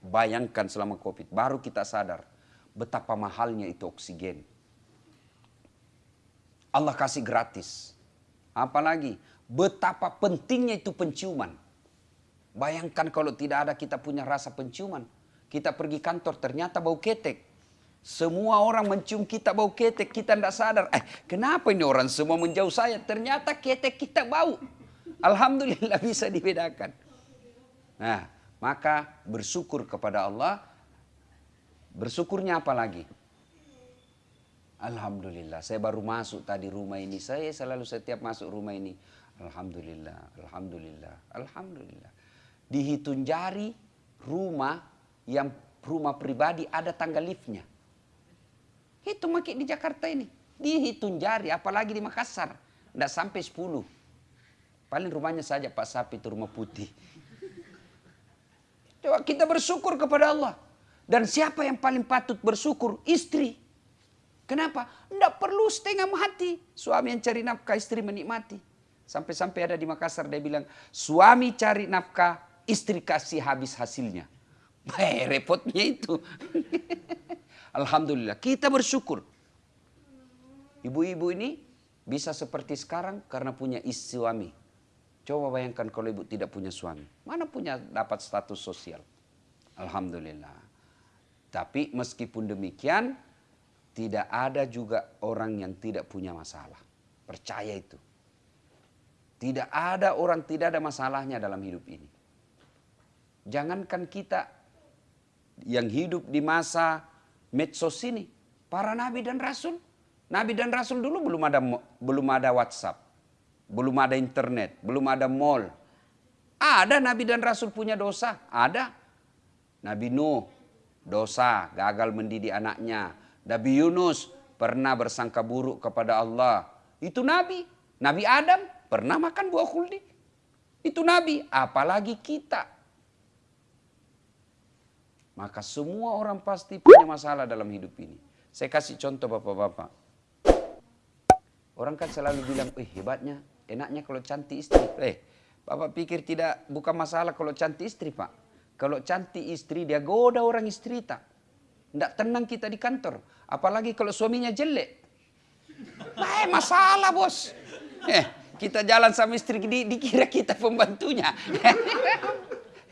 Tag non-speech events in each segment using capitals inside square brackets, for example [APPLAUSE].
Bayangkan selama COVID, baru kita sadar betapa mahalnya itu oksigen. Allah kasih gratis. Apalagi betapa pentingnya itu penciuman. Bayangkan kalau tidak ada kita punya rasa penciuman. Kita pergi kantor ternyata bau ketek. Semua orang mencium kita bau ketek, kita tidak sadar. Eh, kenapa ini orang semua menjauh saya? Ternyata ketek kita bau. Alhamdulillah [LAUGHS] bisa dibedakan. Nah, maka bersyukur kepada Allah. Bersyukurnya apa lagi? Alhamdulillah, saya baru masuk tadi rumah ini. Saya selalu setiap masuk rumah ini. Alhamdulillah, Alhamdulillah, Alhamdulillah. Dihitung jari rumah yang rumah pribadi ada tangga liftnya. Itu makin di Jakarta ini. Dihitung jari, apalagi di Makassar. Tidak sampai 10. Paling rumahnya saja Pak Sapi itu rumah putih. Coba kita bersyukur kepada Allah. Dan siapa yang paling patut bersyukur? Istri. Kenapa? Tidak perlu setengah mati. Suami yang cari nafkah, istri menikmati. Sampai-sampai ada di Makassar dia bilang, suami cari nafkah, istri kasih habis hasilnya. Eh, repotnya itu. [LAUGHS] Alhamdulillah, kita bersyukur. Ibu-ibu ini bisa seperti sekarang karena punya istri suami. Coba bayangkan kalau ibu tidak punya suami. Mana punya dapat status sosial? Alhamdulillah. Tapi meskipun demikian, tidak ada juga orang yang tidak punya masalah. Percaya itu. Tidak ada orang tidak ada masalahnya dalam hidup ini. Jangankan kita yang hidup di masa medsos ini. Para nabi dan rasul. Nabi dan rasul dulu belum ada belum ada WhatsApp. Belum ada internet, belum ada mall. Ada nabi dan rasul punya dosa, ada. Nabi Nuh dosa, gagal mendidik anaknya. Nabi Yunus pernah bersangka buruk kepada Allah. Itu nabi. Nabi Adam pernah makan buah kuldi. Itu nabi, apalagi kita. Maka semua orang pasti punya masalah dalam hidup ini. Saya kasih contoh bapak-bapak. Orang kan selalu bilang, eh hebatnya, enaknya kalau cantik istri. Eh, bapak pikir tidak bukan masalah kalau cantik istri pak. Kalau cantik istri dia goda orang istri tak. Tidak tenang kita di kantor. Apalagi kalau suaminya jelek. Eh masalah bos. Eh, kita jalan sama istri di, dikira kita pembantunya. [LAUGHS]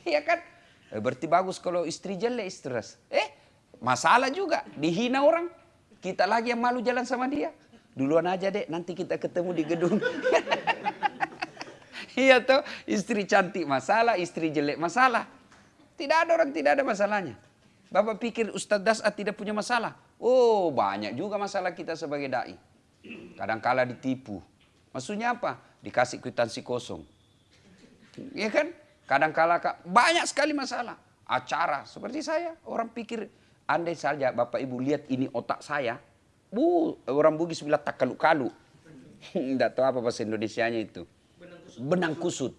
Iya kan? Eh, berarti bagus kalau istri jelek stres. Eh, masalah juga. Dihina orang. Kita lagi yang malu jalan sama dia. Duluan aja dek, nanti kita ketemu di gedung. [LAUGHS] iya toh, istri cantik masalah, istri jelek masalah. Tidak ada orang tidak ada masalahnya. Bapak pikir Ustadz Das'at tidak punya masalah? Oh banyak juga masalah kita sebagai da'i. Kadangkala ditipu. Maksudnya apa? Dikasih kwitansi kosong. Iya kan? Kadang-kala banyak sekali masalah. Acara seperti saya, orang pikir andai saja Bapak Ibu lihat ini otak saya, bu orang Bugis bilang tak kalu-kalu. [LAUGHS] Tidak tahu apa bahasa Indonesianya itu. Benang kusut.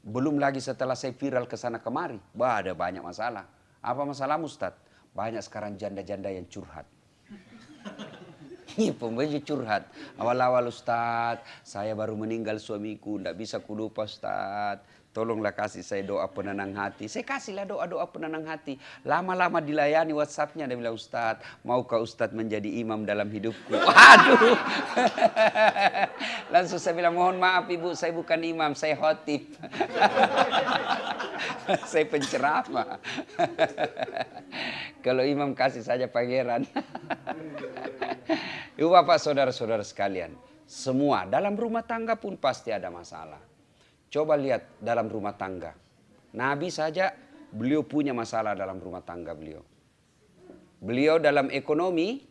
Belum lagi setelah saya viral ke sana kemari, bah ada banyak masalah. Apa masalah Ustad? Banyak sekarang janda-janda yang curhat. [LAUGHS] Iya pembeli curhat. Awal-awal Ustaz, saya baru meninggal suamiku, tidak bisa kulupa Ustaz. Tolonglah kasih saya doa penenang hati. Saya kasihlah doa-doa penenang hati. Lama-lama dilayani WhatsAppnya. Dia bilang, Ustaz, maukah Ustaz menjadi imam dalam hidupku? [LAUGHS] Aduh. Langsung saya bilang, mohon maaf ibu, saya bukan imam, saya khotib. [LAUGHS] saya penceramah. [LAUGHS] Kalau imam kasih saja pangeran. Ibu bapak saudara-saudara sekalian. Semua dalam rumah tangga pun pasti ada masalah. Coba lihat dalam rumah tangga. Nabi saja beliau punya masalah dalam rumah tangga beliau. Beliau dalam ekonomi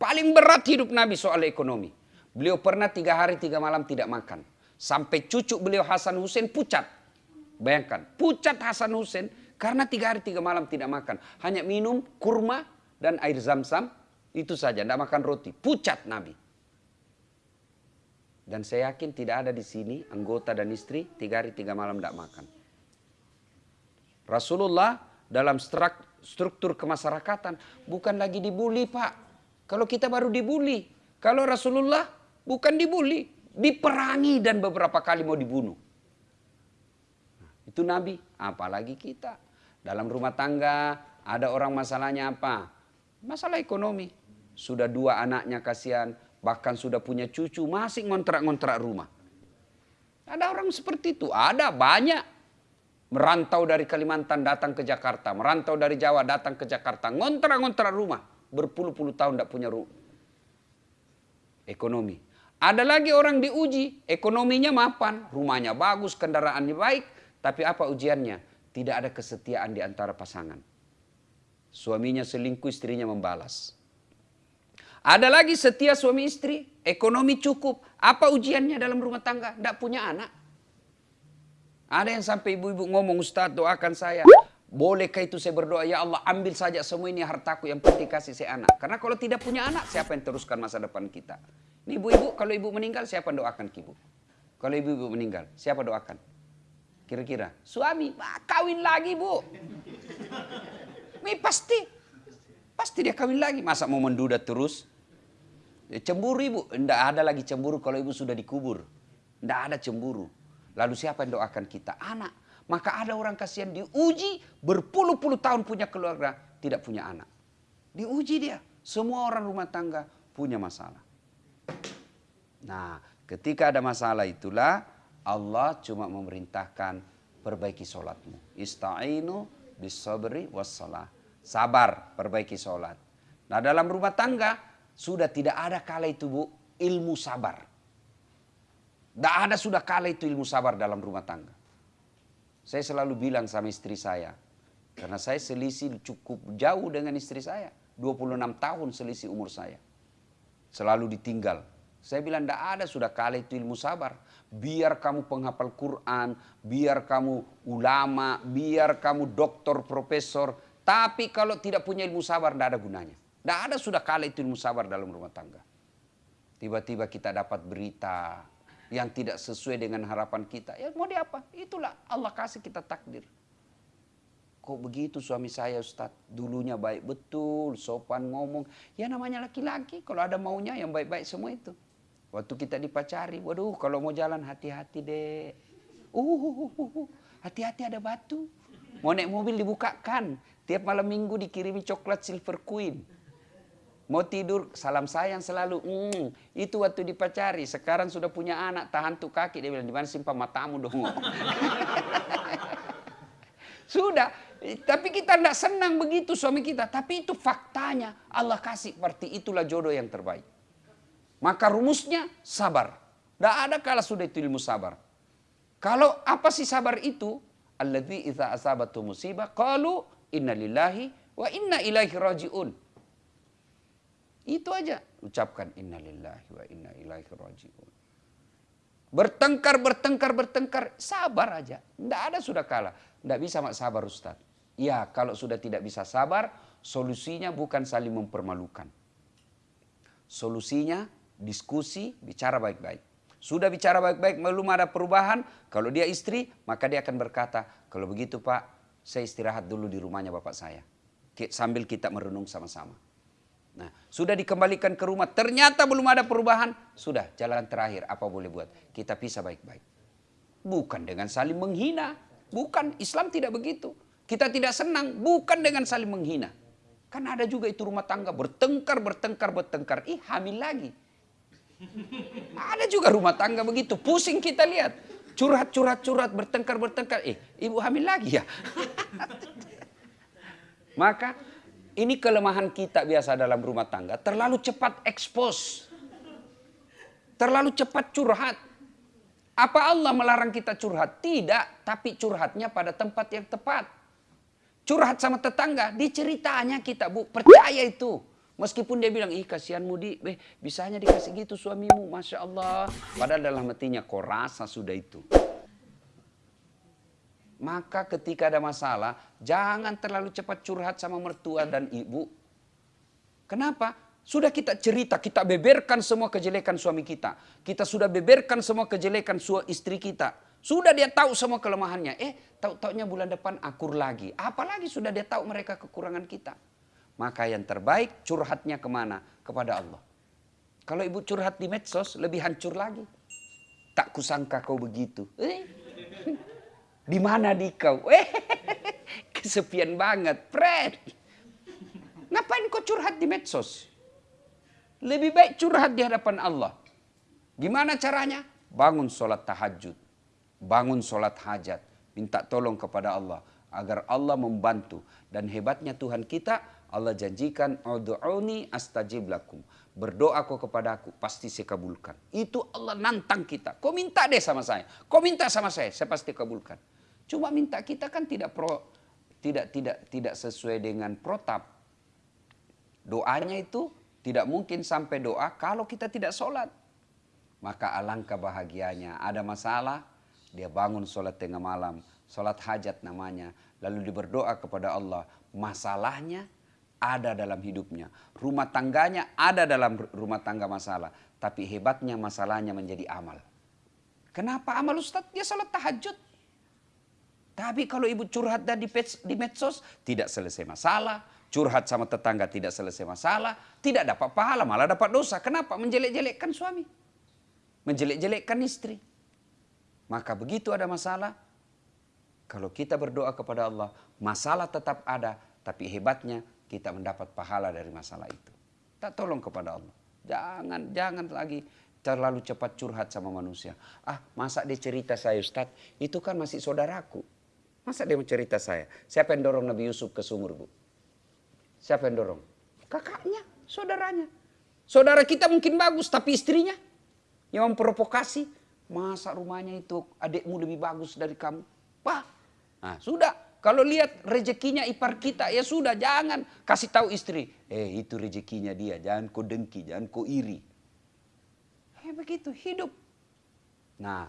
paling berat hidup Nabi soal ekonomi. Beliau pernah tiga hari tiga malam tidak makan. Sampai cucu beliau Hasan Hussein pucat. Bayangkan, pucat Hasan Hussein karena tiga hari tiga malam tidak makan. Hanya minum kurma dan air zam-zam itu saja, tidak makan roti. Pucat Nabi. Dan saya yakin tidak ada di sini anggota dan istri tiga hari tiga malam tidak makan. Rasulullah dalam struktur kemasyarakatan bukan lagi dibully pak. Kalau kita baru dibully. Kalau Rasulullah bukan dibully. Diperangi dan beberapa kali mau dibunuh. Itu Nabi, apalagi kita. Dalam rumah tangga ada orang masalahnya apa? Masalah ekonomi. Sudah dua anaknya kasihan, bahkan sudah punya cucu, masih ngontrak-ngontrak rumah. Ada orang seperti itu, ada banyak. Merantau dari Kalimantan datang ke Jakarta, merantau dari Jawa datang ke Jakarta, ngontrak-ngontrak rumah, berpuluh-puluh tahun tidak punya rumah. Ekonomi. Ada lagi orang diuji, ekonominya mapan, rumahnya bagus, kendaraannya baik, tapi apa ujiannya? Tidak ada kesetiaan di antara pasangan. Suaminya selingkuh, istrinya membalas. Ada lagi setia suami istri, ekonomi cukup. Apa ujiannya dalam rumah tangga? Tidak punya anak. Ada yang sampai ibu-ibu ngomong, Ustaz doakan saya. Bolehkah itu saya berdoa, ya Allah ambil saja semua ini hartaku yang penting kasih saya anak. Karena kalau tidak punya anak, siapa yang teruskan masa depan kita? Ini ibu-ibu, kalau ibu meninggal, siapa yang doakan ibu? Kalau ibu-ibu meninggal, siapa doakan? Kira-kira, suami, kawin lagi bu. Ini pasti, pasti dia kawin lagi. Masa mau menduda terus? Cemburu ibu, tidak ada lagi cemburu kalau ibu sudah dikubur. Tidak ada cemburu. Lalu siapa yang doakan kita? Anak. Maka ada orang kasihan diuji berpuluh-puluh tahun punya keluarga, tidak punya anak. Diuji dia. Semua orang rumah tangga punya masalah. Nah, ketika ada masalah itulah Allah cuma memerintahkan perbaiki sholatmu. Ista'inu bisabri wassalah. Sabar, perbaiki sholat. Nah dalam rumah tangga sudah tidak ada kala itu bu, ilmu sabar. Tidak ada sudah kala itu ilmu sabar dalam rumah tangga. Saya selalu bilang sama istri saya, karena saya selisih cukup jauh dengan istri saya. 26 tahun selisih umur saya. Selalu ditinggal. Saya bilang tidak ada sudah kala itu ilmu sabar. Biar kamu penghafal Quran, biar kamu ulama, biar kamu doktor, profesor. Tapi kalau tidak punya ilmu sabar tidak ada gunanya. Tidak ada sudah kala itu ilmu sabar dalam rumah tangga. Tiba-tiba kita dapat berita yang tidak sesuai dengan harapan kita. Ya mau diapa? Itulah Allah kasih kita takdir. Kok begitu suami saya Ustaz? Dulunya baik betul, sopan ngomong. Ya namanya laki-laki, kalau ada maunya yang baik-baik semua itu. Waktu kita dipacari, waduh kalau mau jalan hati-hati deh. Uh, hati-hati ada batu. Mau naik mobil dibukakan. Tiap malam minggu dikirimi coklat silver queen. Mau tidur, salam sayang selalu. Hmm, itu waktu dipacari. Sekarang sudah punya anak, tahan tuh kaki. Dia bilang, di mana simpan matamu dong. [LAUGHS] sudah. Tapi kita tidak senang begitu suami kita. Tapi itu faktanya. Allah kasih seperti itulah jodoh yang terbaik. Maka rumusnya sabar. Tidak ada kala sudah itu ilmu sabar. Kalau apa sih sabar itu? Alladzi idza asabatu musibah qalu inna lillahi wa inna ilaihi rajiun. Itu aja ucapkan innalillahi wa inna ilaihi rajiun. Bertengkar, bertengkar, bertengkar, sabar aja. Tidak ada sudah kalah. Tidak bisa mak sabar Ustaz. Ya kalau sudah tidak bisa sabar, solusinya bukan saling mempermalukan. Solusinya diskusi, bicara baik-baik. Sudah bicara baik-baik, belum ada perubahan. Kalau dia istri, maka dia akan berkata, kalau begitu Pak, saya istirahat dulu di rumahnya Bapak saya. Sambil kita merenung sama-sama. Nah, sudah dikembalikan ke rumah, ternyata belum ada perubahan. Sudah, jalan terakhir, apa boleh buat? Kita pisah baik-baik. Bukan dengan saling menghina. Bukan, Islam tidak begitu. Kita tidak senang, bukan dengan saling menghina. Kan ada juga itu rumah tangga, bertengkar, bertengkar, bertengkar. Ih, hamil lagi. Ada juga rumah tangga begitu, pusing kita lihat. Curhat, curhat, curhat, bertengkar, bertengkar. Eh, ibu hamil lagi ya? [LAUGHS] Maka ini kelemahan kita biasa dalam rumah tangga. Terlalu cepat ekspos. Terlalu cepat curhat. Apa Allah melarang kita curhat? Tidak, tapi curhatnya pada tempat yang tepat. Curhat sama tetangga, diceritanya kita bu, percaya itu. Meskipun dia bilang, ih kasihan Mudi, eh, bisanya dikasih gitu suamimu, Masya Allah. Padahal dalam hatinya, kau rasa sudah itu. Maka ketika ada masalah, jangan terlalu cepat curhat sama mertua dan ibu. Kenapa? Sudah kita cerita, kita beberkan semua kejelekan suami kita. Kita sudah beberkan semua kejelekan istri kita. Sudah dia tahu semua kelemahannya. Eh, tahu-taunya bulan depan akur lagi. Apalagi sudah dia tahu mereka kekurangan kita. Maka yang terbaik curhatnya ke mana? Kepada Allah. Kalau ibu curhat di medsos, lebih hancur lagi. Tak kusangka kau begitu. Eh. Di mana di kau? [LAUGHS] Eh, ke sepian banget. Fred, ngapain kau curhat di medsos? Lebih baik curhat di hadapan Allah. Gimana caranya? Bangun sholat tahajud. Bangun sholat hajat. Minta tolong kepada Allah. Agar Allah membantu. Dan hebatnya Tuhan kita, Allah janjikan, Udu'uni astajib lakum. Berdoa kau kepada aku, pasti saya kabulkan. Itu Allah nantang kita. Kau minta deh sama saya. Kau minta sama saya, saya pasti kabulkan. Cuma minta kita kan tidak pro, tidak tidak tidak sesuai dengan protap. Doanya itu tidak mungkin sampai doa kalau kita tidak sholat. Maka alangkah bahagianya. Ada masalah, dia bangun sholat tengah malam. Sholat hajat namanya. Lalu dia berdoa kepada Allah. Masalahnya ada dalam hidupnya. Rumah tangganya ada dalam rumah tangga masalah. Tapi hebatnya masalahnya menjadi amal. Kenapa amal Ustaz? Dia sholat tahajud. Tapi kalau ibu curhat dan di medsos, tidak selesai masalah curhat sama tetangga tidak selesai masalah, tidak dapat pahala, malah dapat dosa. Kenapa? Menjelek-jelekkan suami. Menjelek-jelekkan istri. Maka begitu ada masalah, kalau kita berdoa kepada Allah, masalah tetap ada, tapi hebatnya kita mendapat pahala dari masalah itu. Tak tolong kepada Allah. Jangan, jangan lagi terlalu cepat curhat sama manusia. Ah, masa dia cerita saya Ustaz, itu kan masih saudaraku. Masa dia mau cerita saya? Siapa yang dorong Nabi Yusuf ke sumur, Bu? Siapa yang dorong? Kakaknya, saudaranya. Saudara kita mungkin bagus, tapi istrinya yang memprovokasi. Masa rumahnya itu adikmu lebih bagus dari kamu? Wah, nah, sudah. Kalau lihat rezekinya ipar kita, ya sudah jangan kasih tahu istri. Eh itu rezekinya dia, jangan kau dengki, jangan kau iri. Eh begitu hidup. Nah,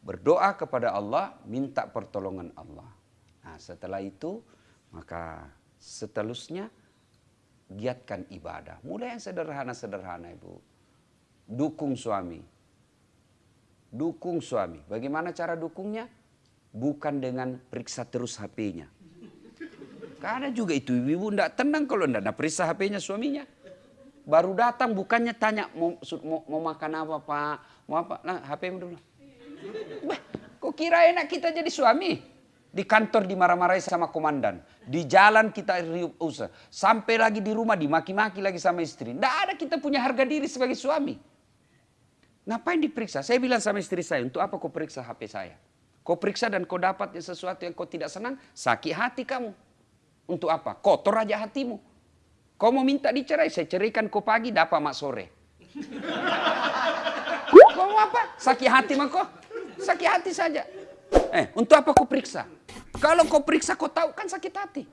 berdoa kepada Allah, minta pertolongan Allah. Nah setelah itu maka Seterusnya giatkan ibadah. Mulai yang sederhana-sederhana Ibu. Dukung suami. Dukung suami. Bagaimana cara dukungnya? Bukan dengan periksa terus HP-nya. Karena juga itu ibu tidak tenang kalau tidak periksa HP-nya suaminya. Baru datang bukannya tanya mau, mau, mau makan apa pak, mau apa, nah HP dulu. Bah, kok kira enak kita jadi suami? Di kantor dimarah-marahi sama komandan. Di jalan kita riup usah. Sampai lagi di rumah dimaki-maki lagi sama istri. Tidak ada kita punya harga diri sebagai suami. Ngapain diperiksa? Saya bilang sama istri saya, untuk apa kau periksa HP saya? Kau periksa dan kau dapat sesuatu yang kau tidak senang, sakit hati kamu. Untuk apa? Kotor aja hatimu. Kau mau minta dicerai, saya ceraikan kau pagi, dapat mak sore. [LAUGHS] kau mau apa? Sakit hati mah kau? Sakit hati saja. Eh, untuk apa kau periksa? Kalau kau periksa kau tahu kan sakit hati.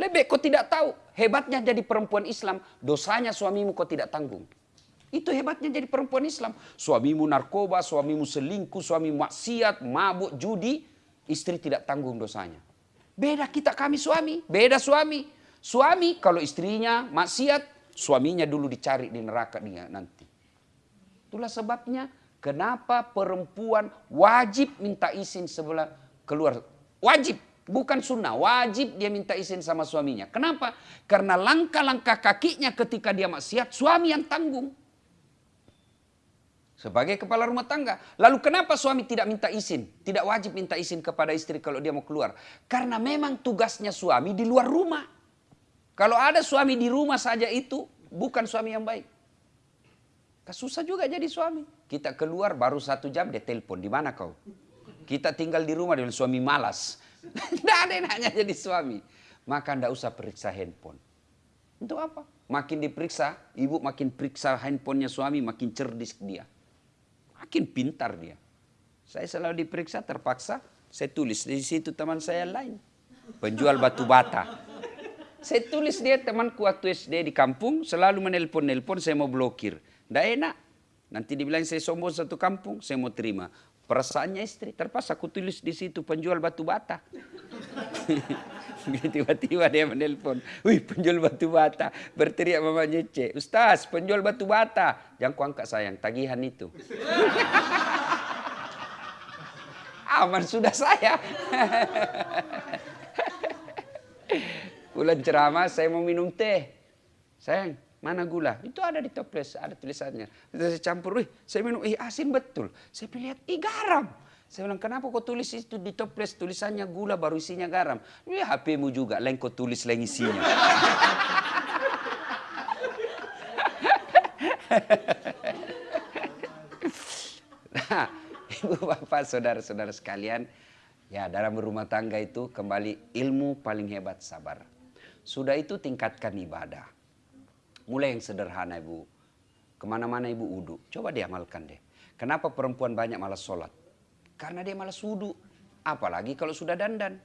Lebih kau tidak tahu. Hebatnya jadi perempuan Islam, dosanya suamimu kau tidak tanggung. Itu hebatnya jadi perempuan Islam. Suamimu narkoba, suamimu selingkuh, suami maksiat, mabuk, judi, istri tidak tanggung dosanya. Beda kita kami suami, beda suami. Suami kalau istrinya maksiat, suaminya dulu dicari di neraka dia nanti. Itulah sebabnya Kenapa perempuan wajib minta izin sebelah keluar? Wajib, bukan sunnah. Wajib dia minta izin sama suaminya. Kenapa? Karena langkah-langkah kakinya ketika dia maksiat, suami yang tanggung. Sebagai kepala rumah tangga. Lalu kenapa suami tidak minta izin? Tidak wajib minta izin kepada istri kalau dia mau keluar. Karena memang tugasnya suami di luar rumah. Kalau ada suami di rumah saja itu bukan suami yang baik. Susah juga jadi suami. Kita keluar baru satu jam dia telepon. Di mana kau? Kita tinggal di rumah dengan suami malas. [LAUGHS] Tidak ada yang hanya jadi suami. Maka tidak usah periksa handphone. Untuk apa? Makin diperiksa, ibu makin periksa handphonenya suami, makin cerdik dia. Makin pintar dia. Saya selalu diperiksa, terpaksa. Saya tulis di situ teman saya lain. Penjual batu bata. Saya tulis dia temanku waktu SD di kampung, selalu menelpon-nelpon, saya mau blokir. Tidak enak. Nanti dibilang saya sombong satu kampung, saya mau terima. Perasaannya istri, terpaksa aku tulis di situ penjual batu bata. [LAUGHS] Tiba-tiba dia menelpon, wih penjual batu bata. Berteriak mama Nyece, Ustaz penjual batu bata. Jangan ku angkat sayang, tagihan itu. [LAUGHS] Aman sudah saya. [LAUGHS] Bulan ceramah saya mau minum teh. Sayang, Mana gula? Itu ada di toples, ada tulisannya. Saya campur, wih, saya minum, ih asin betul. Saya lihat, ih garam. Saya bilang, kenapa kau tulis itu di toples tulisannya gula baru isinya garam? Ya HP-mu juga, lain kau tulis lain isinya. nah, ibu bapak saudara-saudara sekalian, ya dalam berumah tangga itu kembali ilmu paling hebat sabar. Sudah itu tingkatkan ibadah. Mulai yang sederhana ibu. Ke mana-mana ibu wudhu. Coba diamalkan deh. Kenapa perempuan banyak malas sholat? Karena dia malas wudhu. Apalagi kalau sudah dandan.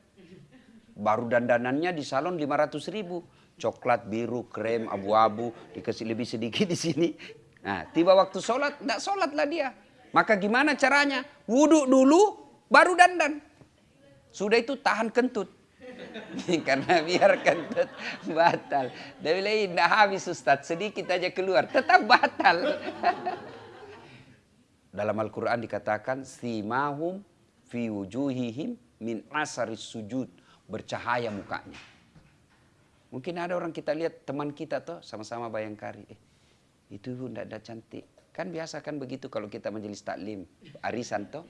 Baru dandanannya di salon 500 ribu. Coklat, biru, krem, abu-abu. Dikasih lebih sedikit di sini. Nah, tiba waktu sholat, tidak sholat lah dia. Maka gimana caranya? Wudhu dulu, baru dandan. Sudah itu tahan kentut. [LAUGHS] Karena biar kentut batal. Dia bilang, tidak habis Ustaz, sedikit aja keluar. Tetap batal. [LAUGHS] Dalam Al-Quran dikatakan, Simahum fi wujuhihim min asaris sujud. Bercahaya mukanya. Mungkin ada orang kita lihat teman kita tuh sama-sama bayangkari. Eh, itu tidak ada cantik. Kan biasa kan begitu kalau kita majelis taklim. Arisan tuh,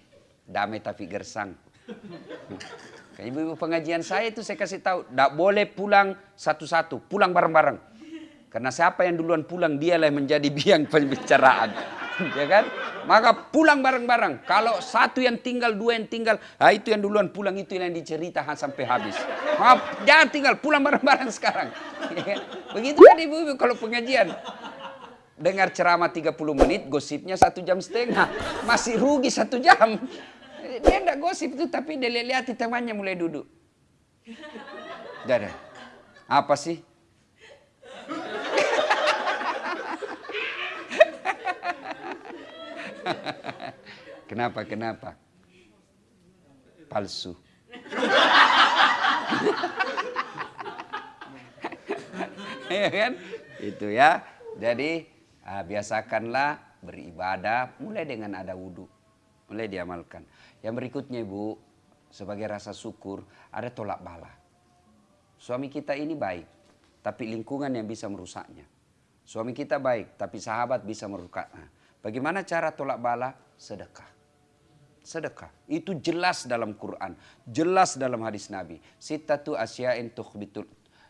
damai tapi gersang. [LAUGHS] Kayak ibu-ibu pengajian saya itu saya kasih tahu, tidak boleh pulang satu-satu, pulang bareng-bareng. Karena siapa yang duluan pulang dialah yang menjadi [LAUGHS] biang pembicaraan. [LAUGHS] ya kan? Maka pulang bareng-bareng. Kalau satu yang tinggal, dua yang tinggal, nah itu yang duluan pulang itu yang diceritakan sampai habis. Maaf, jangan tinggal, pulang bareng-bareng sekarang. [LAUGHS] Ya kan? Begitu kan ibu-ibu kalau pengajian. Dengar ceramah 30 menit, gosipnya satu jam setengah. Masih rugi satu jam. Dia enggak gosip itu, tapi dia lihat temannya mulai duduk. Ada. Apa sih? kenapa, kenapa? Palsu. ya kan? Itu ya. Jadi ah, biasakanlah beribadah mulai dengan ada wudhu. Mulai diamalkan. Yang berikutnya ibu, sebagai rasa syukur ada tolak bala. Suami kita ini baik, tapi lingkungan yang bisa merusaknya. Suami kita baik, tapi sahabat bisa merusaknya. Bagaimana cara tolak bala? Sedekah. Sedekah. Itu jelas dalam Quran. Jelas dalam hadis Nabi. Sittatu asya'in tukhbitul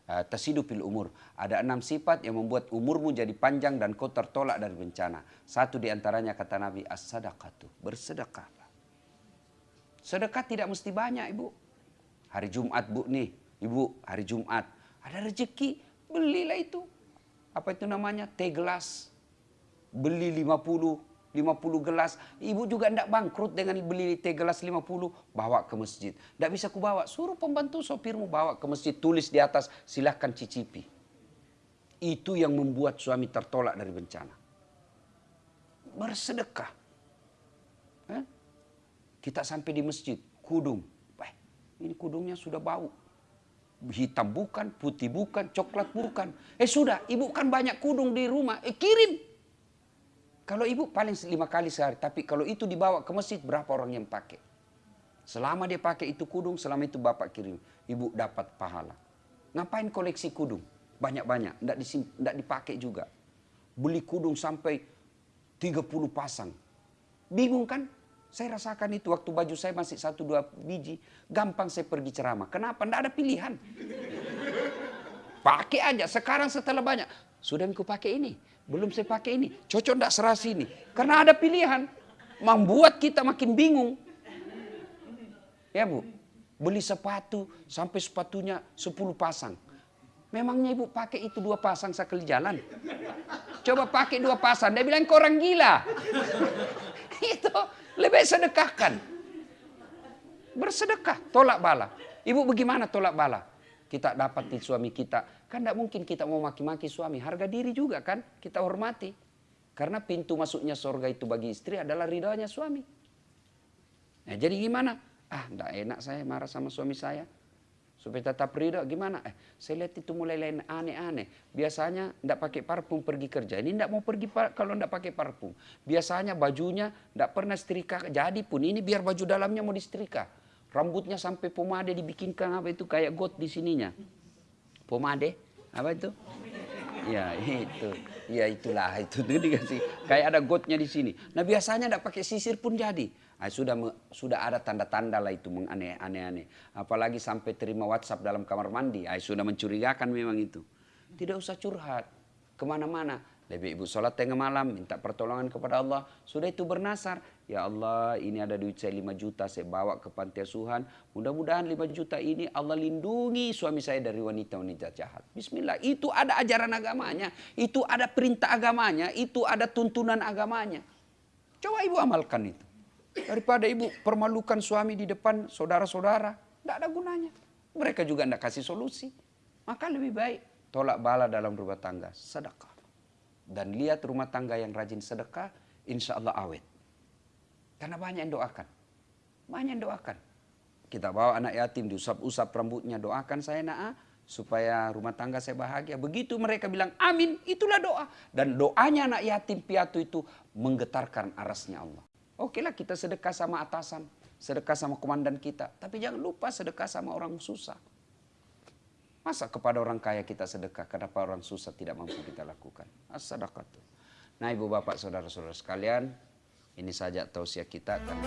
uh, tasidu fil umur. Ada enam sifat yang membuat umurmu jadi panjang dan kau tertolak dari bencana. Satu di antaranya kata Nabi as-sadaqatu. Bersedekah. Sedekah tidak mesti banyak ibu. Hari Jumat bu nih. Ibu hari Jumat. Ada rezeki. Belilah itu. Apa itu namanya? Teh gelas. Beli 50 50 gelas. Ibu juga tidak bangkrut dengan beli teh gelas 50, bawa ke masjid. Tidak bisa kubawa, suruh pembantu sopirmu bawa ke masjid, tulis di atas, silahkan cicipi. Itu yang membuat suami tertolak dari bencana. Bersedekah. Kita sampai di masjid, kudung. Eh, ini kudungnya sudah bau. Hitam bukan, putih bukan, coklat bukan. Eh sudah, ibu kan banyak kudung di rumah, eh kirim kalau ibu paling lima kali sehari, tapi kalau itu dibawa ke masjid berapa orang yang pakai? Selama dia pakai itu kudung, selama itu bapak kirim, ibu dapat pahala. Ngapain koleksi kudung? Banyak-banyak, tidak dipakai juga. Beli kudung sampai 30 pasang. Bingung kan? Saya rasakan itu waktu baju saya masih satu dua biji, gampang saya pergi ceramah. Kenapa? Tidak ada pilihan. Pakai aja. Sekarang setelah banyak, sudah aku pakai ini belum saya pakai ini. Cocok enggak serasi ini. Karena ada pilihan. Membuat kita makin bingung. Ya bu. Beli sepatu sampai sepatunya 10 pasang. Memangnya ibu pakai itu dua pasang sekali jalan? Coba pakai dua pasang. Dia bilang orang gila. [LAUGHS] itu lebih sedekahkan. Bersedekah. Tolak bala. Ibu bagaimana tolak bala? Kita dapat di suami kita Kan tidak mungkin kita mau maki-maki suami. Harga diri juga kan kita hormati. Karena pintu masuknya surga itu bagi istri adalah ridhonya suami. Nah, jadi gimana? Ah, tidak enak saya marah sama suami saya. Supaya tetap ridho gimana? Eh, saya lihat itu mulai lain aneh-aneh. Biasanya tidak pakai parfum pergi kerja. Ini tidak mau pergi kalau tidak pakai parfum. Biasanya bajunya tidak pernah setrika. Jadi pun ini biar baju dalamnya mau disetrika. Rambutnya sampai pomade dibikinkan apa itu kayak got di sininya pomade apa itu ya [LAUGHS] itu ya itulah [LAUGHS] itu tuh dikasih kayak ada gotnya di sini nah biasanya tidak pakai sisir pun jadi Ah, sudah sudah ada tanda-tanda lah itu menganeh-aneh. Apalagi sampai terima WhatsApp dalam kamar mandi, ah, sudah mencurigakan memang itu. Tidak usah curhat ke mana-mana. Lebih ibu sholat tengah malam, minta pertolongan kepada Allah. Sudah itu bernasar. Ya Allah, ini ada duit saya 5 juta, saya bawa ke panti asuhan. Mudah-mudahan 5 juta ini Allah lindungi suami saya dari wanita-wanita jahat. Bismillah, itu ada ajaran agamanya. Itu ada perintah agamanya. Itu ada tuntunan agamanya. Coba ibu amalkan itu. Daripada ibu permalukan suami di depan saudara-saudara. Tidak ada gunanya. Mereka juga tidak kasih solusi. Maka lebih baik tolak bala dalam rumah tangga. Sedekah. Dan lihat rumah tangga yang rajin sedekah, insya Allah awet. Karena banyak yang doakan. Banyak yang doakan. Kita bawa anak yatim, diusap-usap rambutnya, doakan saya nak supaya rumah tangga saya bahagia. Begitu mereka bilang amin, itulah doa. Dan doanya anak yatim piatu itu menggetarkan arasnya Allah. Oke lah kita sedekah sama atasan, sedekah sama komandan kita. Tapi jangan lupa sedekah sama orang susah. Masa kepada orang kaya kita sedekah, kenapa orang susah tidak mampu kita lakukan? As-sadaqah Nah ibu bapak saudara-saudara sekalian, ini saja tausiah kita. Karena...